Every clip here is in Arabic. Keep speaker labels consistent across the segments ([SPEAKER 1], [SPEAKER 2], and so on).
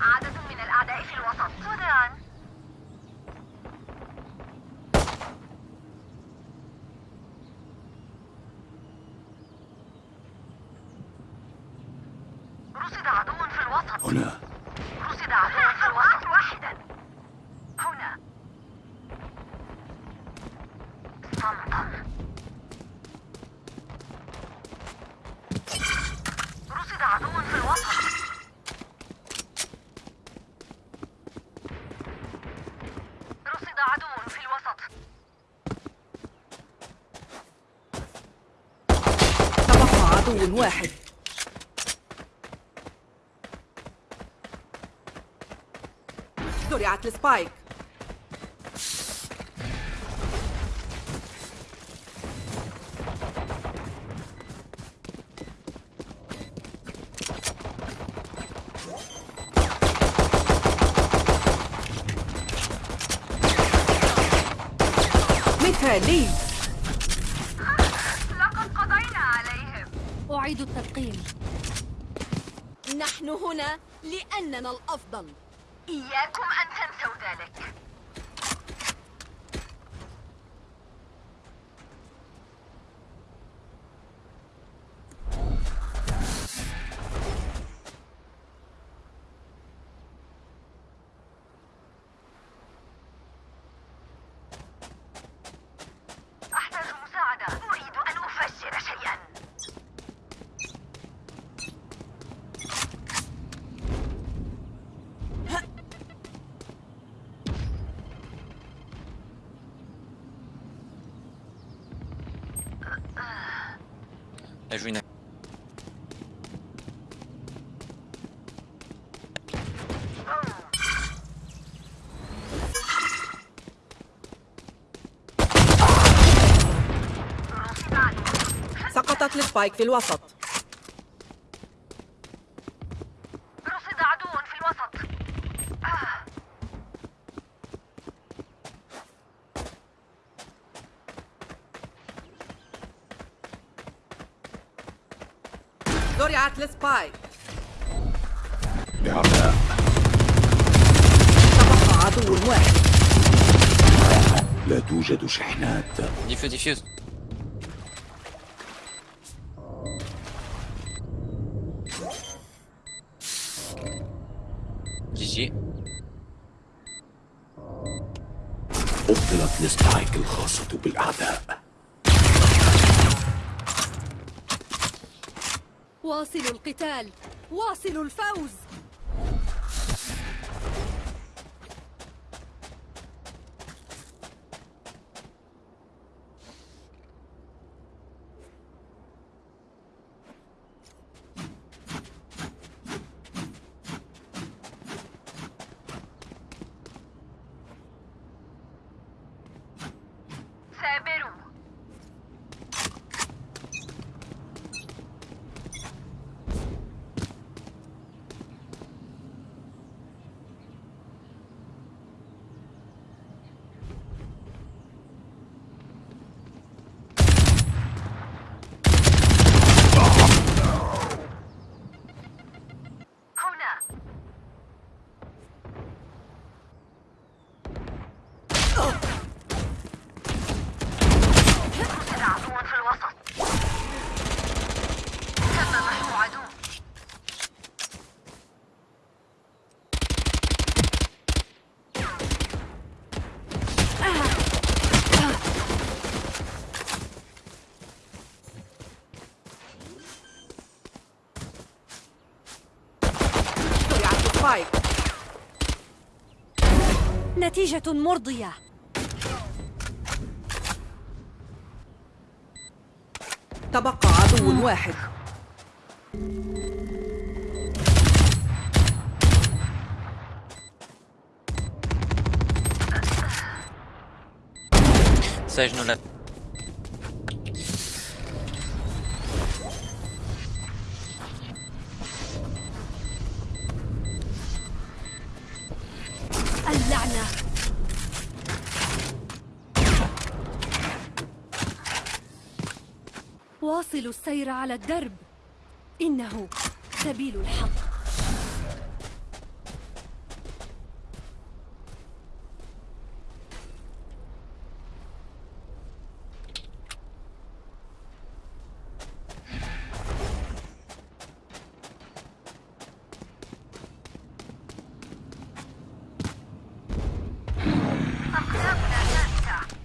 [SPEAKER 1] عدد من الأعداء في الوسط. سودان رصد عدو في الوسط.
[SPEAKER 2] هنا.
[SPEAKER 1] رصد عدو في الوسط واحدا هنا صمتا رصد عدو في الوسط رصد عدو في الوسط
[SPEAKER 3] تبقى عدو واحد زرعت السبايك مثالي
[SPEAKER 1] لقد قضينا عليهم.
[SPEAKER 4] أعيد التلقيم
[SPEAKER 5] نحن هنا لأننا الأفضل.
[SPEAKER 1] إياكم أن
[SPEAKER 6] enemy. Une...
[SPEAKER 3] سقطت السبايك في الوسط
[SPEAKER 1] رصد عدو في الوسط آه.
[SPEAKER 3] زرعت ال spike
[SPEAKER 2] بعرضاء
[SPEAKER 3] تبقى عدو واحد
[SPEAKER 2] لا توجد شحنات
[SPEAKER 6] Defuse, defuse. GG.
[SPEAKER 2] أبطلت ال spike الخاصة بالأعداء
[SPEAKER 5] واصلوا القتال واصلوا الفوز
[SPEAKER 1] سابروا هنا رصد عدو في الوسط تم محو عدو
[SPEAKER 3] زرعت السبايك
[SPEAKER 4] نتيجة مرضية.
[SPEAKER 3] تبقى عدو واحد.
[SPEAKER 6] Sage
[SPEAKER 4] واصلوا السير على الدرب. إنه سبيل الحق
[SPEAKER 1] أقدامنا ثابتة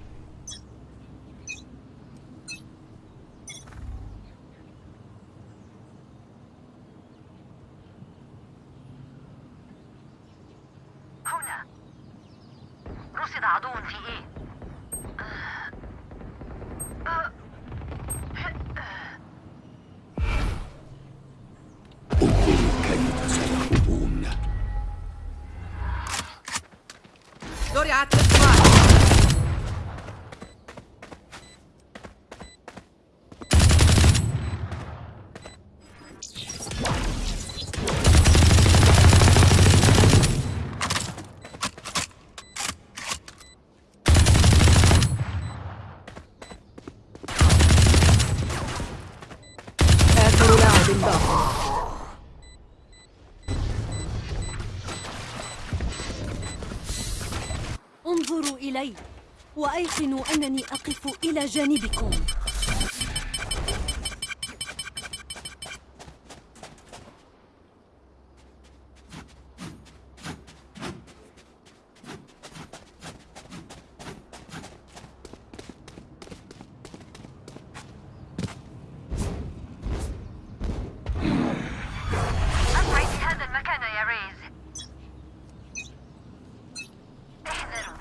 [SPEAKER 1] هنا رصد عدو في إيه
[SPEAKER 2] انظروا كيف سيهربون
[SPEAKER 3] زرعت السبايك آخر لاعب باق
[SPEAKER 4] انظروا إلي أنني أقف إلى جانبكم
[SPEAKER 1] أبعد هذا المكان يا ريز احذروا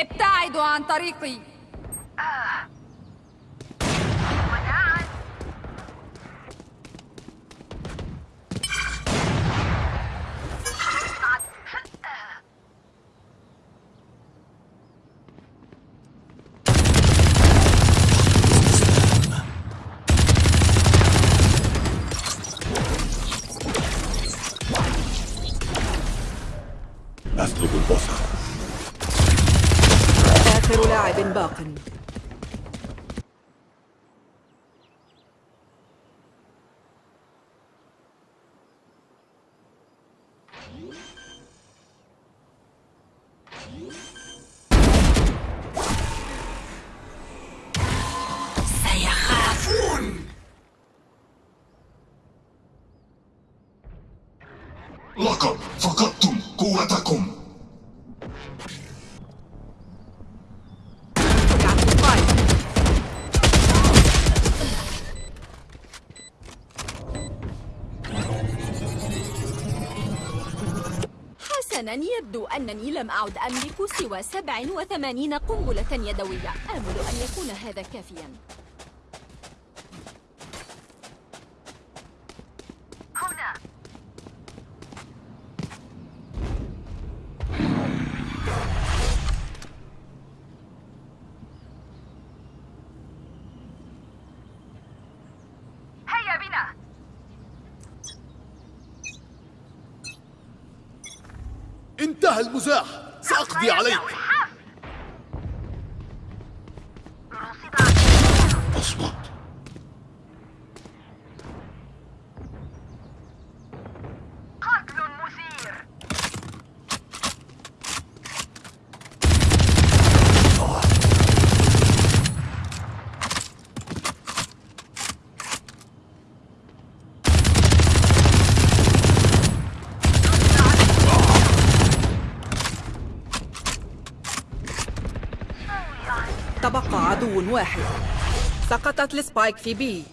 [SPEAKER 5] ابتعدوا عن طريقي.
[SPEAKER 7] لقد فقدتم قوتكم.
[SPEAKER 5] حسنا يبدو أنني لم أعد أملك سوى 87 قنبلة يدوية. آمل أن يكون هذا كافيا.
[SPEAKER 8] انتهى المزاح. سأقضي عليك
[SPEAKER 1] رصد
[SPEAKER 2] اصمت
[SPEAKER 1] قتل مثير
[SPEAKER 3] تبقى عدو واحد سقطت ال spike في B.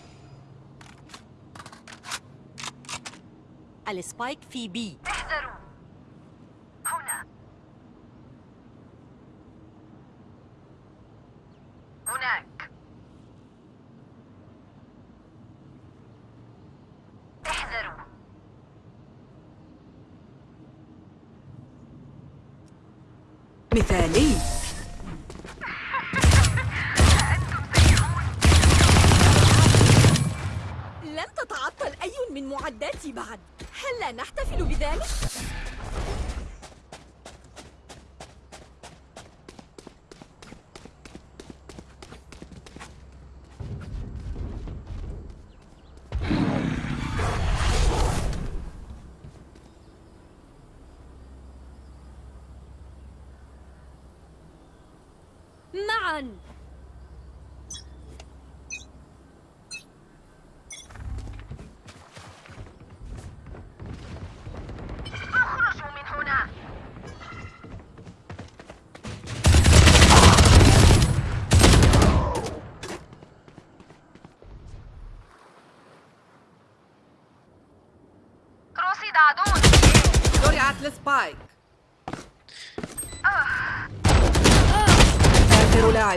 [SPEAKER 4] ال spike في B.
[SPEAKER 1] احذروا. هنا. هناك. احذروا.
[SPEAKER 3] مثالي. Ready?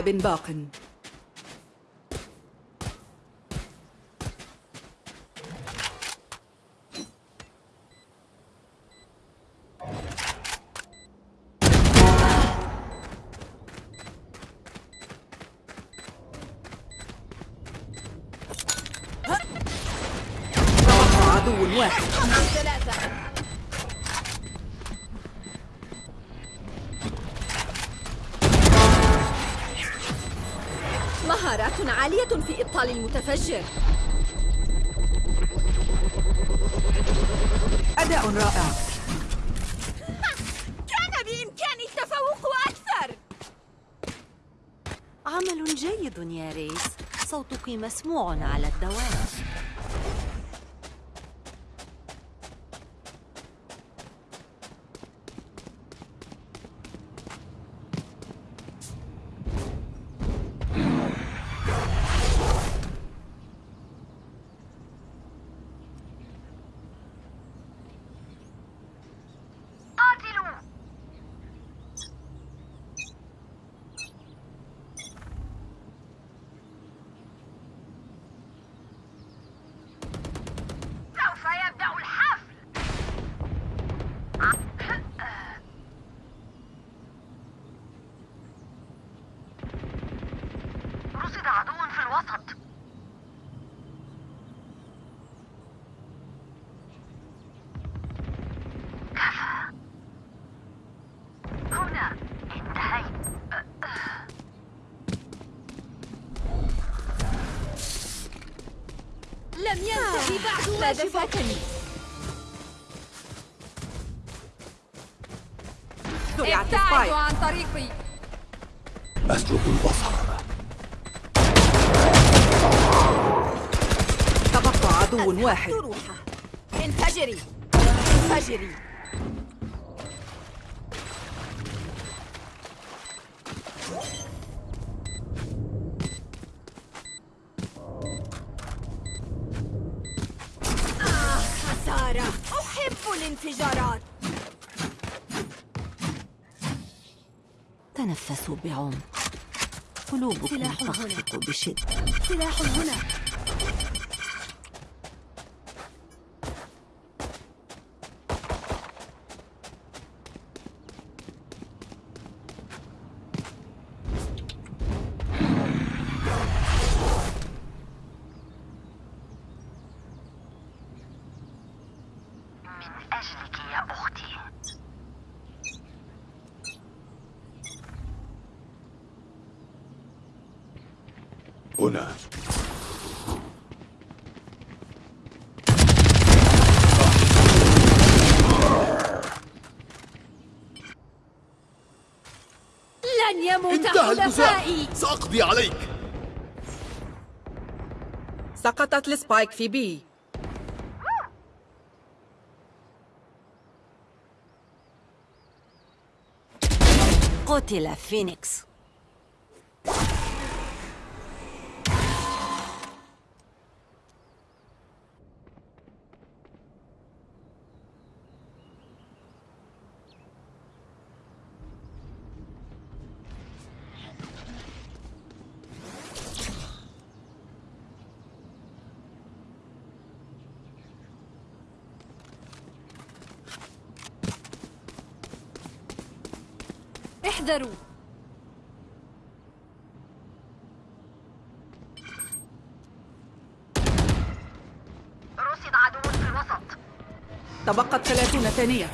[SPEAKER 3] آخر لاعب باق
[SPEAKER 5] مهارات عالية في إبطال المتفجر.
[SPEAKER 3] أداء رائع.
[SPEAKER 5] كان بإمكاني التفوق أكثر.
[SPEAKER 9] عمل جيد يا ريس. صوتك مسموع على الدوام.
[SPEAKER 3] زرعت
[SPEAKER 5] ابتعدوا عن طريقي
[SPEAKER 2] أسلب البصر
[SPEAKER 3] تبقى عدو واحد.
[SPEAKER 5] انفجري. انفجري.
[SPEAKER 9] تنفسوا بعمق. قلوبكم. تخفق بشدة.
[SPEAKER 5] سلاح هنا.
[SPEAKER 2] هنا.
[SPEAKER 5] لن يموت
[SPEAKER 8] انتهى المزاح
[SPEAKER 5] حلفائي.
[SPEAKER 8] سأقضي عليك.
[SPEAKER 3] سقطت السبايك في بي.
[SPEAKER 9] قتل فينيكس.
[SPEAKER 5] احذروا.
[SPEAKER 1] رصد عدو في الوسط.
[SPEAKER 3] تبقت ثلاثون ثانية.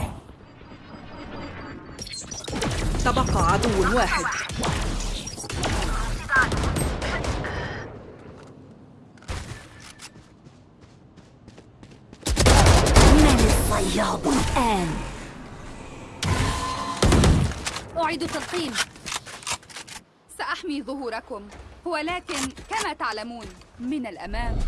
[SPEAKER 3] تبقى عدو واحد.
[SPEAKER 1] رصد عدو
[SPEAKER 9] من الصياد الآن؟
[SPEAKER 5] أعيد التلقين. سأحمي ظهوركم. ولكن كما تعلمون من الأمام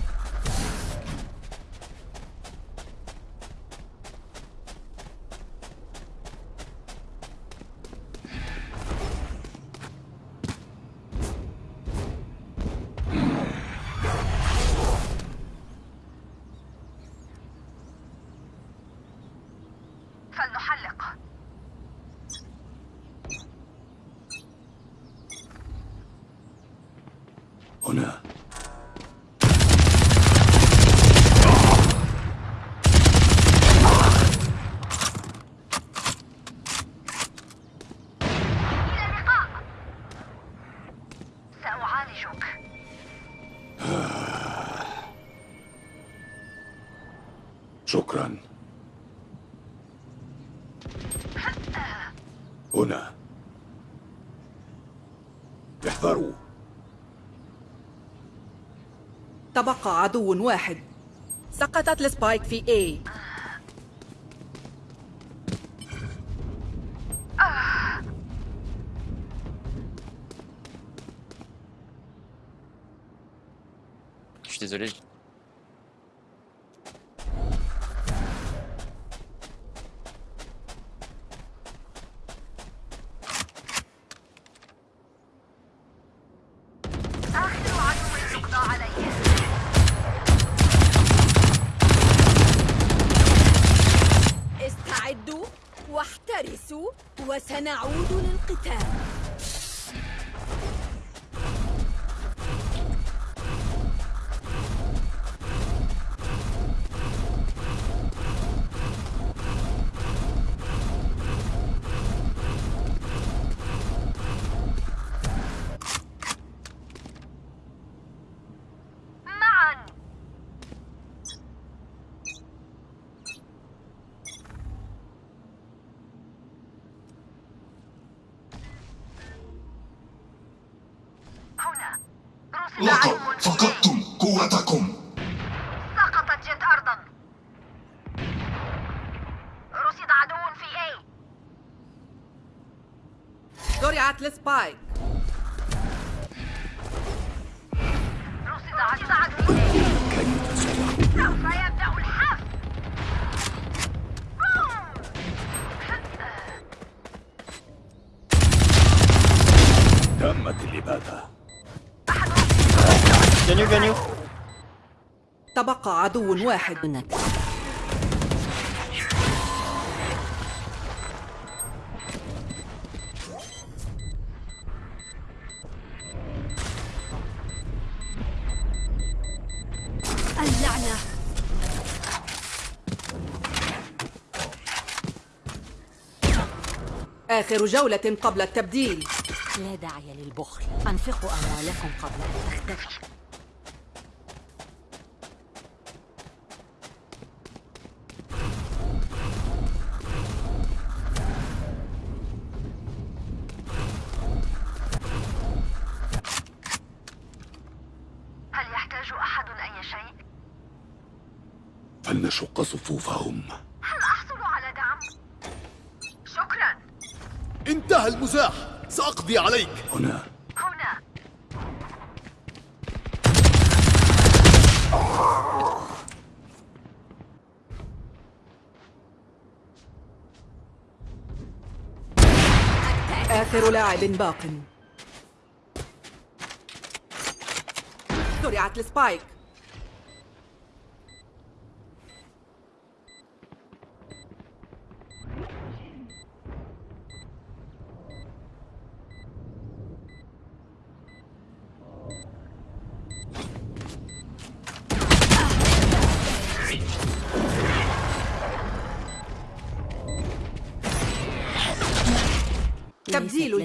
[SPEAKER 1] فلنحرك
[SPEAKER 10] أعلق
[SPEAKER 2] هنا
[SPEAKER 10] إلى اللقاء سأعالجك
[SPEAKER 2] شكرا هنا احذروا
[SPEAKER 3] تبقى عدو واحد سقطت السبايك في A
[SPEAKER 5] Je suis désolé.
[SPEAKER 1] لقد. فقدتم قوتكم
[SPEAKER 5] Gagnou, gagnou
[SPEAKER 3] تبقى عدو واحد.
[SPEAKER 4] اللعنة.
[SPEAKER 3] آخر جولة قبل التبديل.
[SPEAKER 9] لا داعي للبخل. أنفقوا أموالكم قبل أن تختفي
[SPEAKER 2] صفوفهم
[SPEAKER 10] هل أحصل على دعم؟ شكرا.
[SPEAKER 8] انتهى المزاح. سأقضي عليك.
[SPEAKER 2] هنا.
[SPEAKER 10] هنا.
[SPEAKER 3] آخر لاعب باق. زرعت السبايك.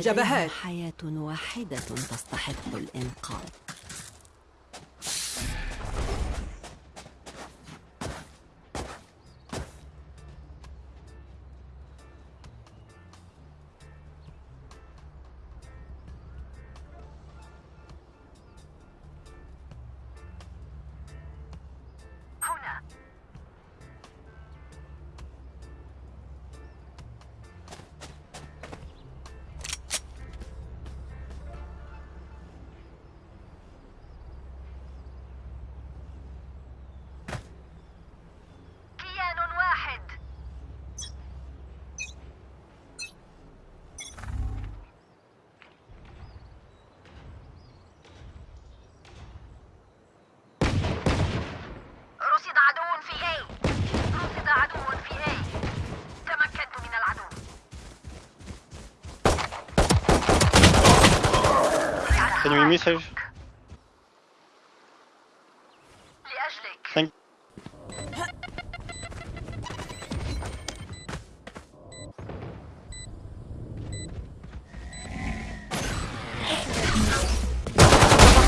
[SPEAKER 3] الجبهات.
[SPEAKER 9] حياة واحدة تستحق الإنقاذ.
[SPEAKER 6] Me?
[SPEAKER 1] لأجلك
[SPEAKER 6] Thank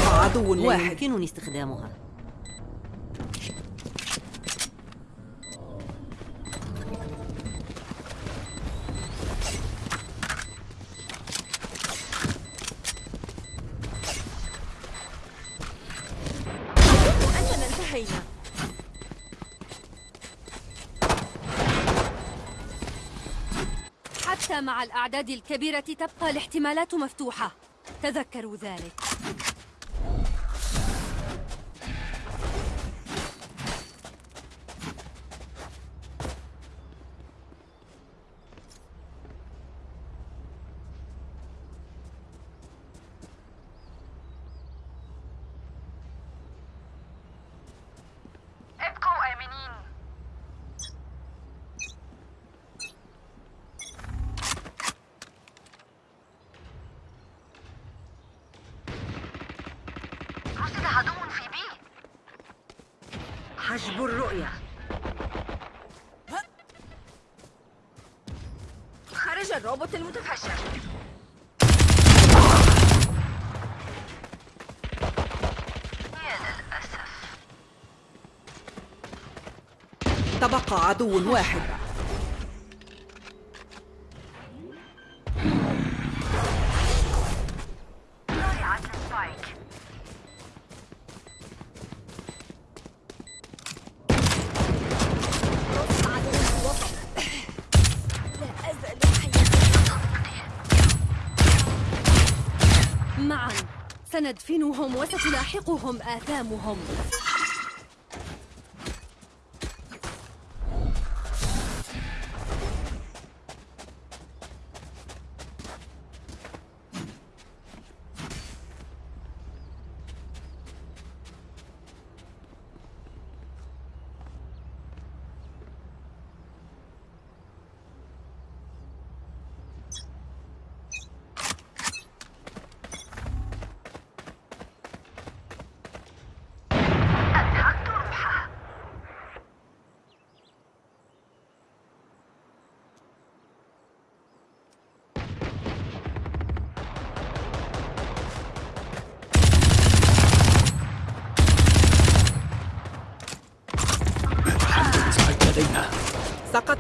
[SPEAKER 3] عدو واحد
[SPEAKER 9] يمكنني استخدامها
[SPEAKER 4] حتى مع الأعداد الكبيرة تبقى الاحتمالات مفتوحة. تذكروا ذلك.
[SPEAKER 3] تبقى عدو واحد.
[SPEAKER 4] معا. سندفنهم وستلاحقهم آثامهم.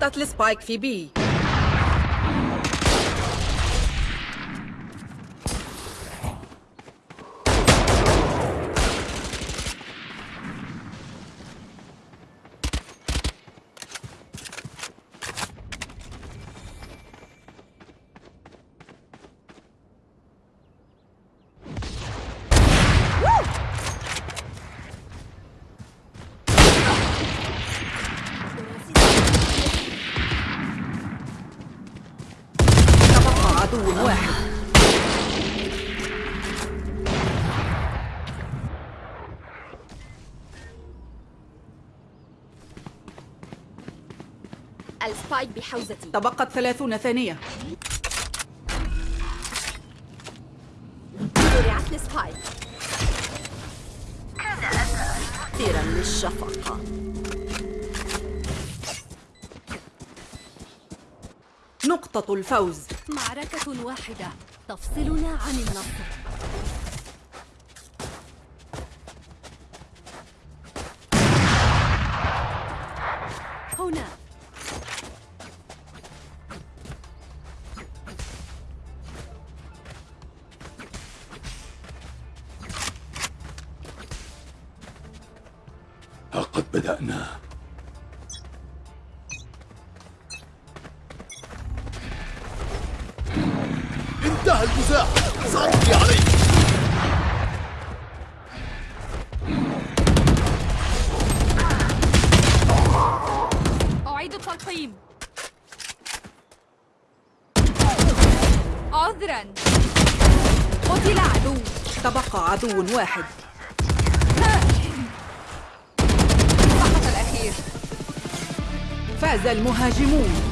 [SPEAKER 3] سقطت السبايك في بي تبقى عدو واحد
[SPEAKER 5] ال spike بحوزتي.
[SPEAKER 3] تبقت ثلاثون ثانية.
[SPEAKER 5] زرعت ال spike
[SPEAKER 9] كثيرا للشفقة.
[SPEAKER 3] نقطة الفوز.
[SPEAKER 4] معركة واحدة. تفصلنا عن النصر. هنا.
[SPEAKER 2] بدأنا.
[SPEAKER 8] انتهى المزاح. سأقضي عليك
[SPEAKER 5] أعيد التلقيم. عذرا. قتل عدو.
[SPEAKER 3] تبقى عدو واحد. فاز المهاجمون.